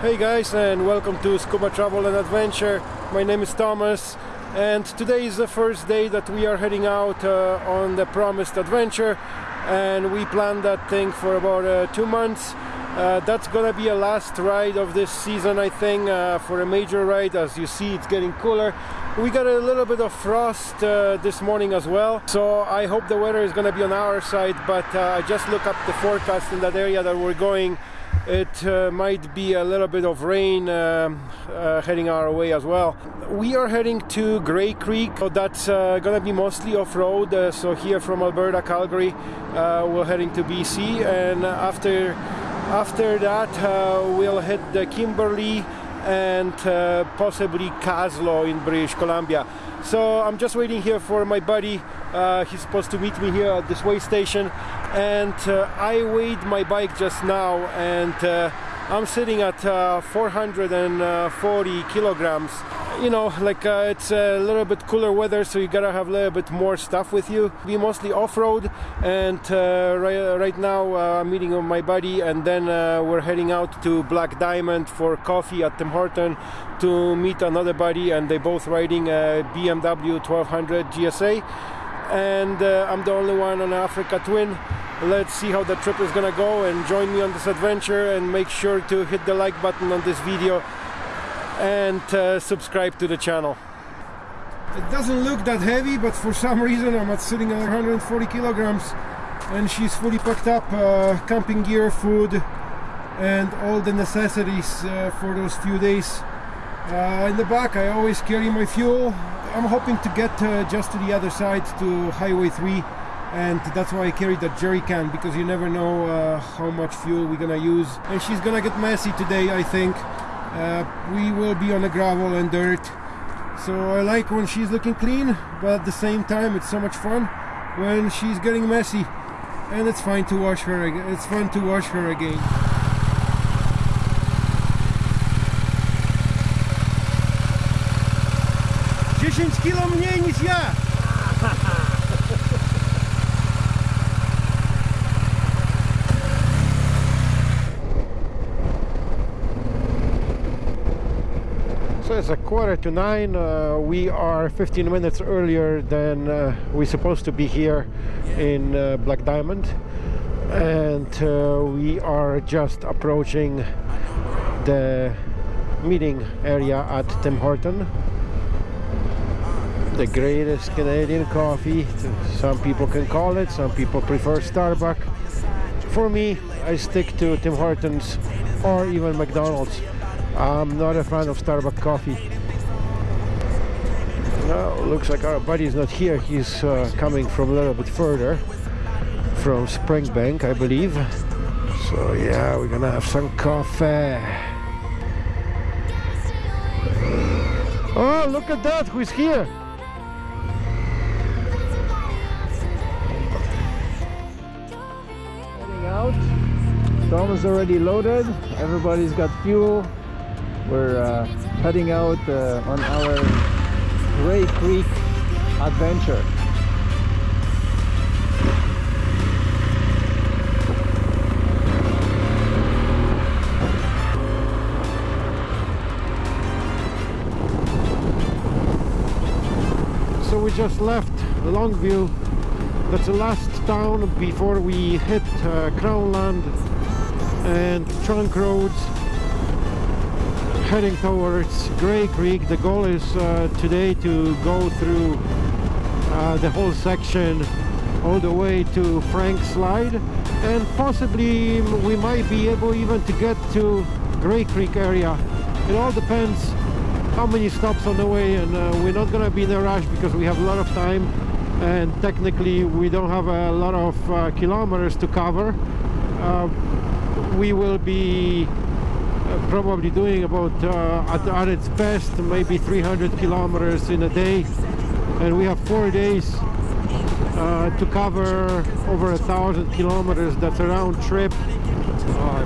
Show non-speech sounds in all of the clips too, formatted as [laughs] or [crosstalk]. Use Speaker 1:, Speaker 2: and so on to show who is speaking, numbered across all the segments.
Speaker 1: Hey guys and welcome to Scuba Travel and Adventure. My name is Thomas and today is the first day that we are heading out uh, on the promised adventure and we planned that thing for about uh, two months. Uh, that's gonna be a last ride of this season I think uh, for a major ride as you see it's getting cooler. We got a little bit of frost uh, this morning as well so I hope the weather is gonna be on our side but uh, I just look up the forecast in that area that we're going it uh, might be a little bit of rain um, uh, heading our way as well. We are heading to Gray Creek, so that's uh, gonna be mostly off-road. Uh, so here from Alberta, Calgary, uh, we're heading to BC, and after after that uh, we'll hit the Kimberley and possibly Kaslo in British Columbia. So I'm just waiting here for my buddy. he's supposed to meet me here at this way station and uh, I weighed my bike just now and uh, I'm sitting at uh, 440 kilograms. You know like uh, it's a little bit cooler weather so you gotta have a little bit more stuff with you. We mostly off-road and uh, right, right, now uh, I'm meeting with my buddy and then we're heading out to Black Diamond for coffee at Tim Horton to meet another buddy and they both riding a BMW 1200 GSA and I'm the only one on Africa Twin. Let's see how the trip is gonna go and join me on this adventure and make sure to hit the like button on this video and uh, subscribe to the channel. It doesn't look that heavy but for some [laughs] reason I'm at sitting at 140 kilograms and she's fully packed up uh, camping gear food and all the necessities uh, for those few days. Uh, in the back I always carry my fuel I'm hoping to get uh, just to the other side to Highway 3 and that's why I carried that jerry can because you never know uh, how much fuel we're gonna use. And she's gonna get messy today I think. Uh, we will be on the gravel and dirt. So I like when she's looking clean but at the same time it's so much fun when she's getting messy. And it's fine to wash her again. it's fun to wash her again 10 kilo mniej niż ja! it's a quarter to nine. Uh, we are 15 minutes earlier than uh, we're supposed to be here in uh, Black Diamond. And uh, we are just approaching the meeting area at Tim Horton. The greatest Canadian coffee, some people can call it, some people prefer Starbucks. For me, I stick to Tim Hortons or even McDonald's. I'm not a fan of Starbucks coffee. Looks like our buddy is not here. He's uh, coming from a little bit further, from Springbank, I believe. So yeah, we're gonna have some coffee. Oh, look at that! Who's here? Is already loaded. Everybody's got fuel. We're uh, heading out uh, on our Gray Creek adventure. So we just left Longview. That's the last town before we hit uh, Crownland and trunk roads heading towards Gray Creek. The goal is uh, today to go through uh, the whole section all the way to Frank Slide and possibly we might be able even to get to Gray Creek area. It all depends how many stops on the way and uh, we're not gonna be in a rush because we have a lot of time and technically we don't have a lot of uh, kilometers to cover. Uh, we will be probably doing about uh, at, at, its best maybe 300 kilometers in a day. And we have four days uh, to cover over a thousand kilometers. That's a round trip. Uh,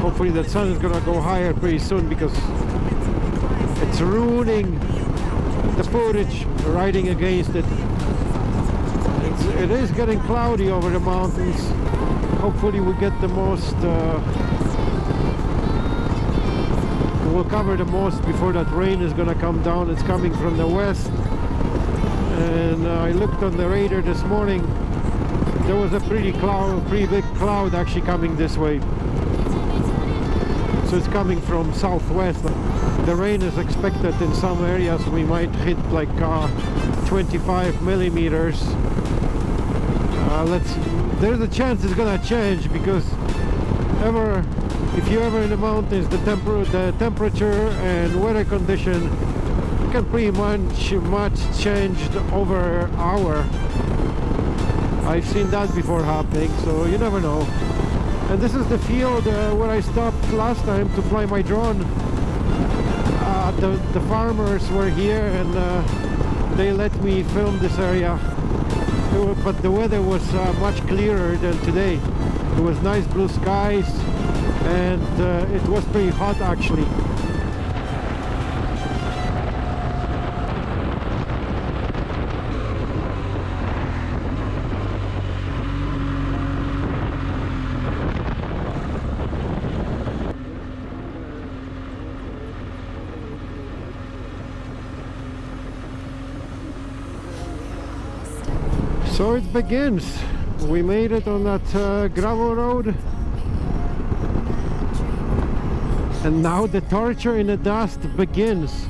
Speaker 1: hopefully the sun is gonna go higher pretty soon because it's ruining the footage riding against it. It's, it is getting cloudy over the mountains hopefully we get the most uh, will cover the most before that rain is gonna come down. It's coming from the west. And uh, I looked on the radar this morning. There was a pretty cloud pretty big cloud actually coming this way. So it's coming from southwest. The rain is expected in some areas we might hit like uh, 25 millimeters uh, let's there's a chance it's gonna change because ever if you're ever in the mountains the, temper the temperature and weather condition can pretty much much change over hour. I've seen that before happening so you never know. And this is the field uh, where I stopped last time to fly my drone. Uh, the, the farmers were here and uh, they let me film this area but the weather was uh, much clearer than today. It was nice blue skies and uh, it was pretty hot actually So it begins. We made it on that uh, gravel road. And now the torture in the dust begins.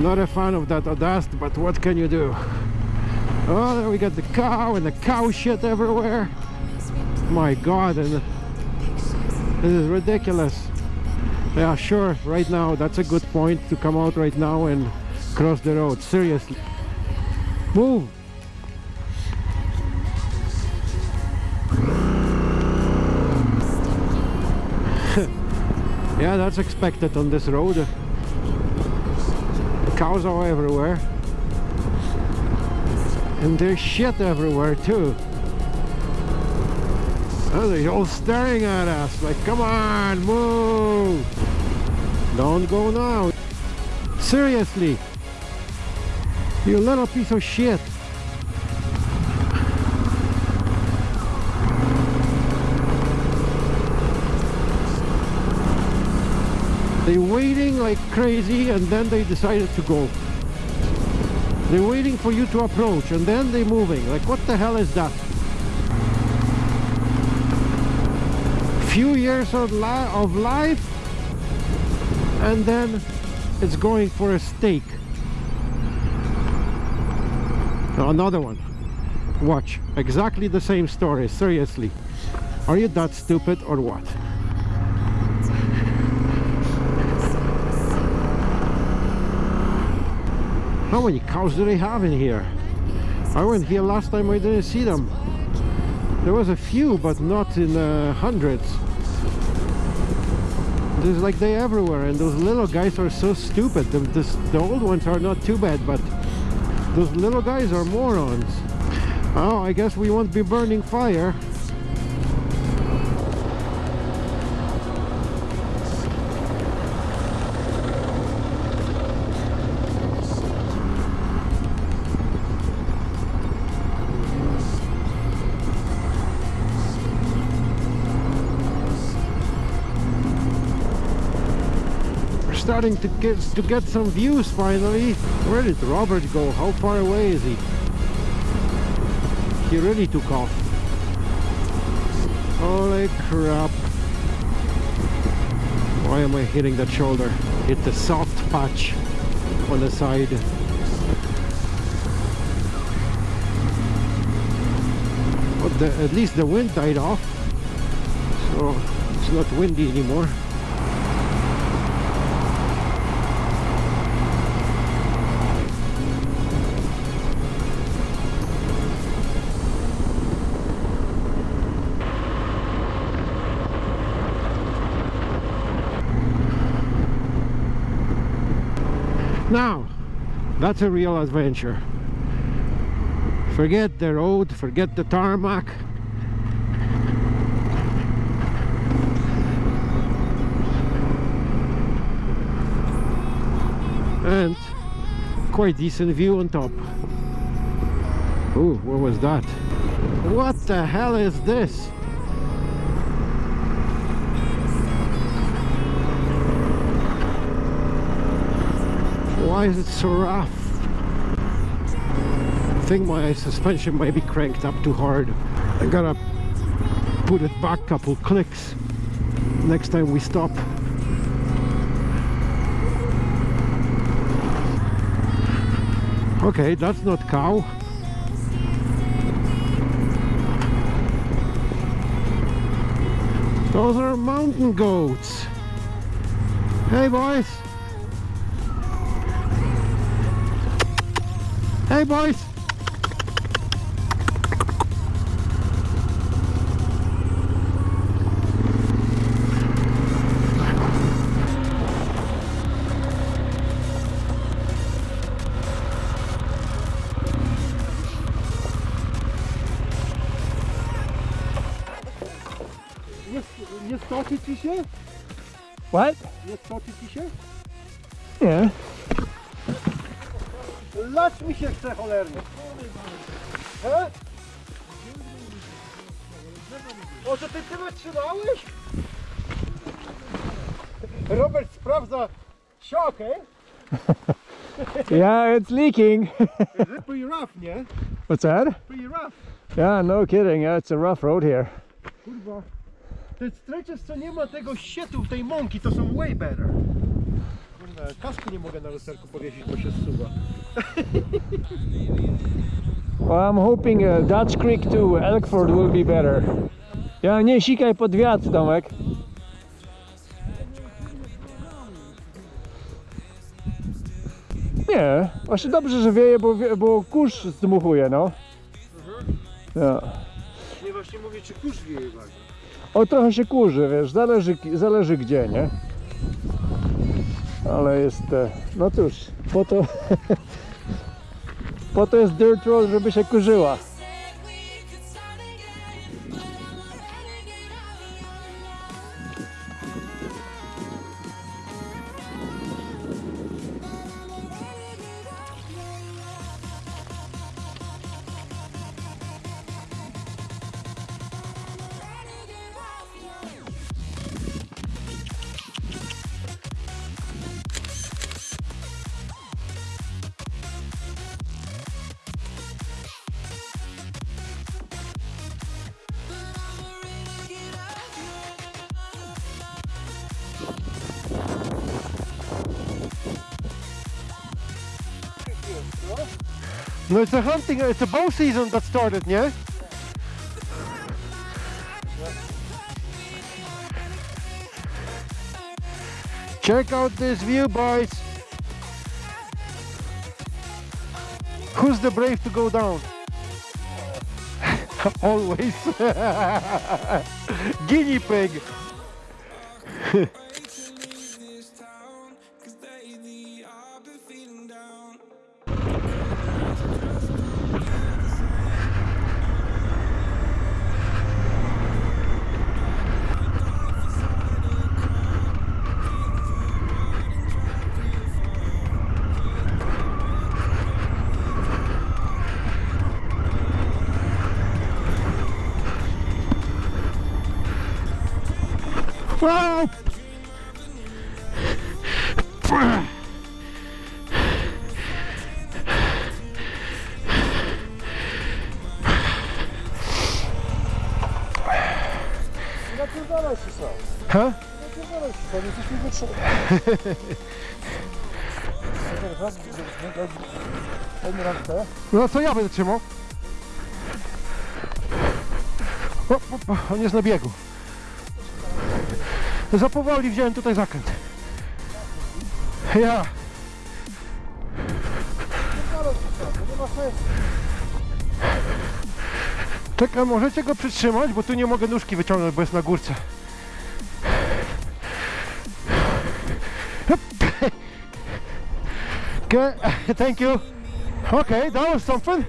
Speaker 1: Not a fan of that dust, but what can you do? Oh, there we got the cow and the cow shit everywhere. My god, and this is ridiculous. Yeah, sure, right now, that's a good point to come out right now and cross the road, seriously. Move! [laughs] yeah, that's expected on this road. The cows are everywhere. And there's shit everywhere too. Oh, they're all staring at us like, come on, move! Don't go now. Seriously. You little piece of shit. They're waiting like crazy and then they decided to go. They're waiting for you to approach and then they're moving. Like what the hell is that? Few years of, li of life and then it's going for a steak. Another one. Watch. Exactly the same story. Seriously. Are you that stupid or what? How many cows do they have in here? I went here last time I didn't see them. There was a few but not in uh, hundreds. There's like they everywhere and those little guys are so stupid. The, the old ones are not too bad but those little guys are morons. Oh, I guess we won't be burning fire. Starting to get to get some views finally. Where did Robert go? How far away is he? He really took off. Holy crap. Why am I hitting that shoulder? Hit the soft patch on the side. But the, at least the wind died off. So it's not windy anymore. Now, that's a real adventure. Forget the road, forget the tarmac. And quite decent view on top. Oh, what was that? What the hell is this? Why is it so rough? I think my suspension might be cranked up too hard. I gotta put it back a couple clicks next time we stop. Okay, that's not cow. Those are mountain goats. Hey boys. Hey boys. Stoczy ci się?
Speaker 2: What?
Speaker 1: Nie stoczy ci się? Lać mi się chce cholernie. He? O, to ty ty wytrzymałeś? Robert sprawdza siokę. [laughs]
Speaker 2: Yeah, it's leaking.
Speaker 1: Is it pretty rough, nie?
Speaker 2: What's that?
Speaker 1: Pretty rough.
Speaker 2: Yeah, no kidding. Yeah, it's a rough road here.
Speaker 1: Kurwa. Te stretches, co nie ma tego sietu, tej mąki, to są way better. Kurwa, kasku nie mogę na lusterku powiesić, bo się zsuwa.
Speaker 2: Well, I'm hoping uh, Dutch Creek to Elkford will be better. Ja, nie sikaj pod wiatr, Tomek. Nie, właśnie dobrze, że wieje, bo, bo kurz zdmuchuje, no. Ja.
Speaker 1: Nie właśnie mówię, czy kurz wieje właśnie.
Speaker 2: O, trochę się kurzy, wiesz, zależy, zależy gdzie, nie? Ale jest, e, no cóż, po to, [laughs] po to jest dirt road, żeby się kurzyła.
Speaker 1: No it's a hunting, it's a bow season that started, nie? Check out this view, boys. Who's the brave to go down? [laughs] Always. [laughs] Guinea pig. [laughs]
Speaker 2: Napierdalaj się sam,
Speaker 1: Ha?
Speaker 2: napierdalaj się sam, jesteśmy wytrzymani.
Speaker 1: No to ja będę trzymał. O, o, on jest na biegu. Za powoli wziąłem tutaj zakręt. Ja. Czekaj, możecie go przytrzymać, bo tu nie mogę nóżki wyciągnąć, bo jest na górce. Okay, [laughs] thank you. Okay, that was something.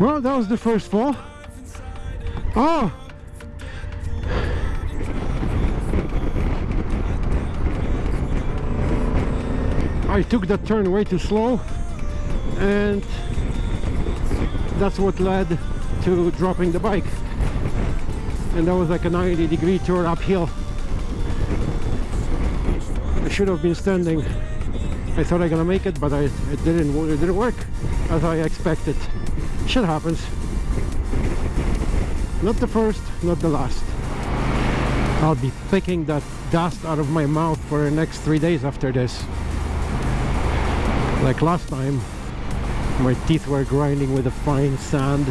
Speaker 1: Well, that was the first fall. Oh! I took that turn way too slow and that's what led to dropping the bike and that was like a 90 degree turn uphill I should have been standing I thought I gonna make it but I it didn't it didn't work as I expected shit happens. Not the first not the last. I'll be picking that dust out of my mouth for the next three days after this. Like last time my teeth were grinding with a fine sand.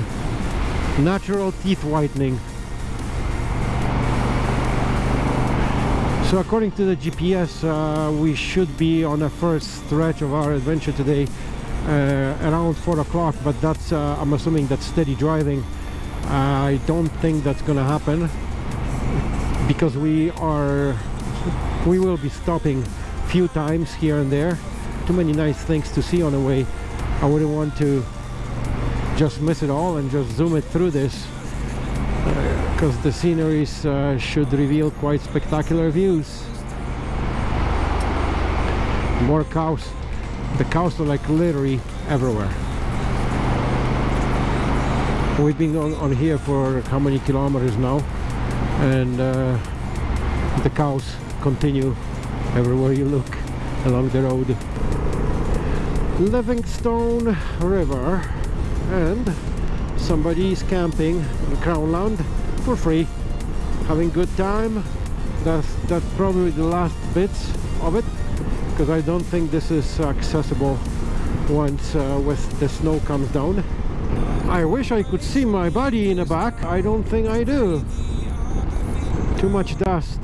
Speaker 1: Natural teeth whitening. So according to the GPS uh, we should be on the first stretch of our adventure today around four o'clock but that's uh, I'm assuming that's steady driving. I don't think that's gonna happen because we are we will be stopping few times here and there. Too many nice things to see on the way. I wouldn't want to just miss it all and just zoom it through this because uh, the sceneries uh, should reveal quite spectacular views. More cows the cows are like literally everywhere. We've been on, on here for how many kilometers now? And uh, the cows continue everywhere you look along the road. Livingstone River and somebody is camping in Crownland for free having good time. That's that's probably the last bits of it because I don't think this is accessible once uh, with the snow comes down I wish I could see my body in the back I don't think I do too much dust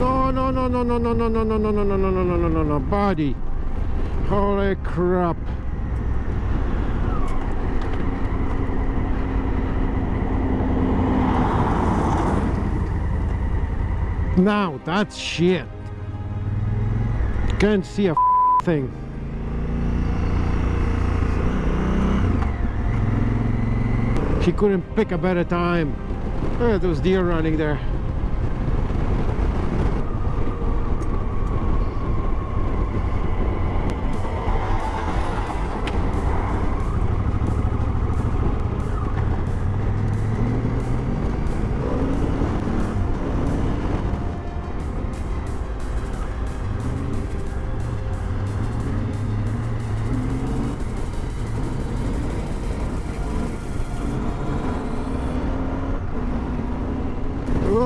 Speaker 1: no no no no no no no no no no no no no no no no no no body holy crap now that's shit can't see a thing She couldn't pick a better time. Oh, Look at those deer running there.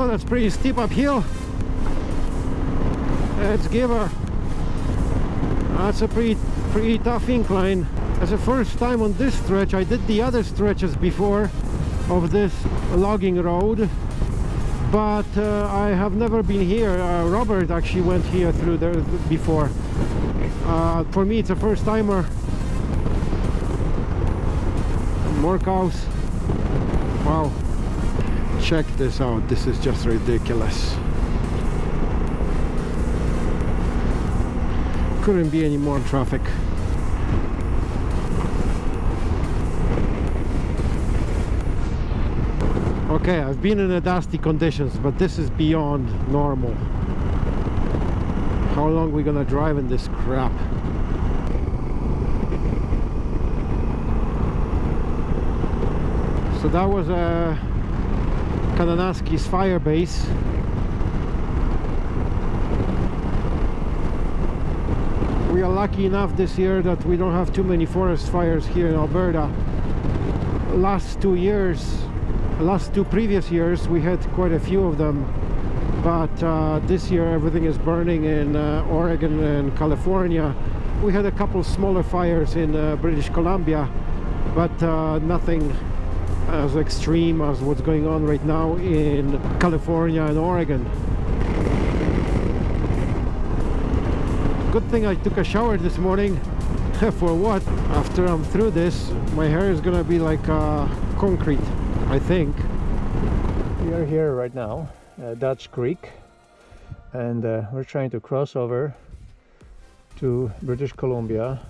Speaker 1: Oh, that's pretty steep uphill. Let's give her. That's a pretty, pretty tough incline. As the first time on this stretch, I did the other stretches before of this logging road, but uh, I have never been here. Uh, Robert actually went here through there before. Uh, for me, it's a first timer. More cows. Wow check this out. This is just ridiculous. Couldn't be any more traffic. Okay I've been in the dusty conditions but this is beyond normal. How long we gonna drive in this crap? So that was a Kananaskis fire base we are lucky enough this year that we don't have too many forest fires here in Alberta. Last two years last two previous years we had quite a few of them. But uh, this year everything is burning in uh, Oregon and California. We had a couple smaller fires in uh, British Columbia but uh, nothing as extreme as what's going on right now in California and Oregon. Good thing I took a shower this morning. [laughs] For what? After I'm through this, my hair is gonna be like uh, concrete, I think.
Speaker 2: We are here right now, uh, Dutch Creek, and uh, we're trying to cross over to British Columbia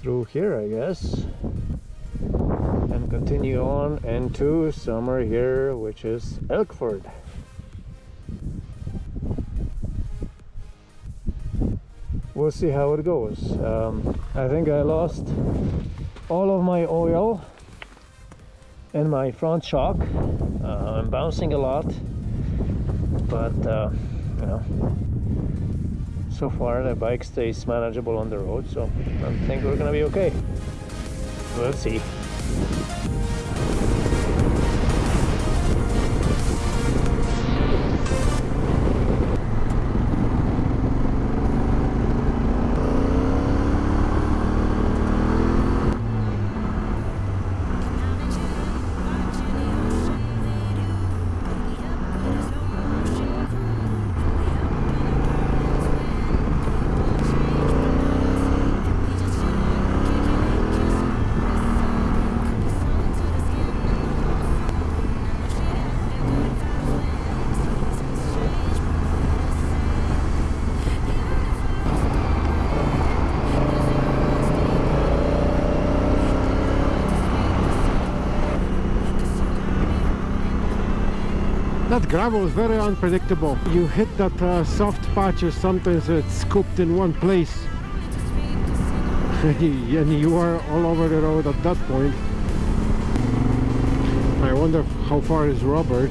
Speaker 2: through here, I guess and continue on into summer here which is Elkford we'll see how it goes. Um, I think I lost all of my oil and my front shock. Uh, I'm bouncing a lot, but uh, you know, so far the bike stays manageable on the road, so I think we're gonna be okay. We'll see.
Speaker 1: That gravel is very unpredictable. You hit that uh, soft patches, sometimes it's scooped in one place. [laughs] and you are all over the road at that point. I wonder how far is Robert?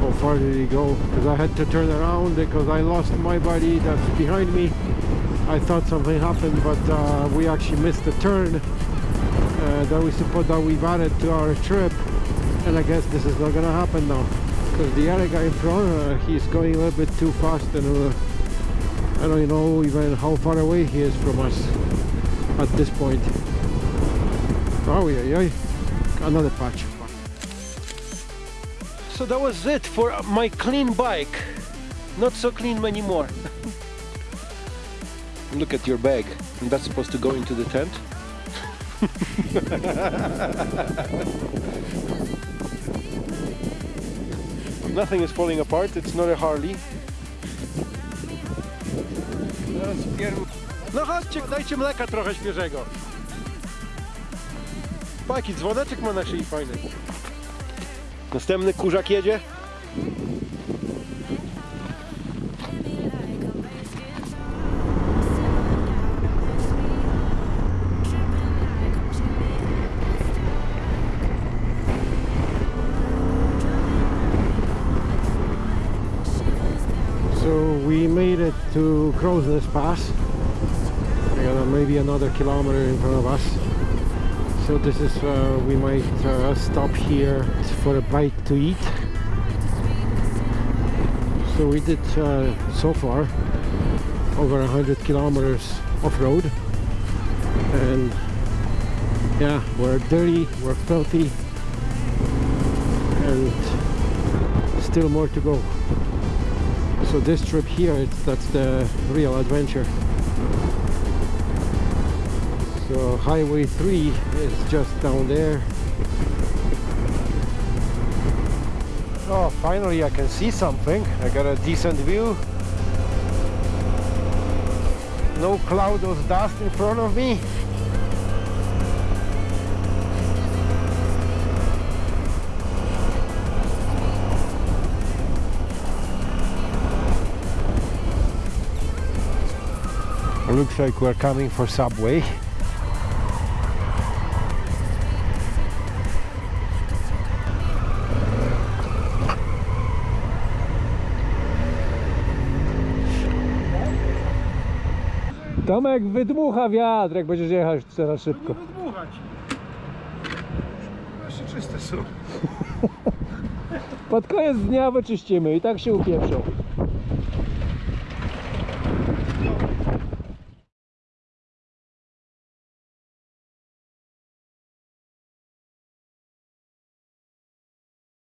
Speaker 1: How far did he go? Because I had to turn around because I lost my buddy that's behind me. I thought something happened, but uh, we actually missed the turn uh, that we suppose that we've added to our trip and I guess this is not gonna happen now. Because the other guy in front uh, he's going a little bit too fast and uh, I don't know even how far away he is from us at this point. Oh yeah, yeah. another patch. So that was it for my clean bike. Not so clean anymore. [laughs] Look at your bag. And that's supposed to go into the tent [laughs] Nothing is falling apart, it's not a Harley. No chodźcie, dajcie mleka trochę świeżego. Paki, dzwoneczek ma na szyi fajny. Następny kurzak jedzie. To Crowsnest Pass. Maybe another kilometer in front of us. So this is uh, we might uh, stop here for a bite to eat. So we did uh, so far over a hundred kilometers off road, and yeah, we're dirty, we're filthy, and still more to go so this trip here it's that's the real adventure. So highway 3 is just down there. Oh finally I can see something. I got a decent view. No cloud of dust in front of me looks like we're coming for subway
Speaker 2: Tomek wydmucha wiatr, jak będziesz jechać teraz szybko.
Speaker 1: Dmuchać. Jeszcze czyste są. [laughs]
Speaker 2: Pod koniec dnia wyczyścimy i tak się upieprzą.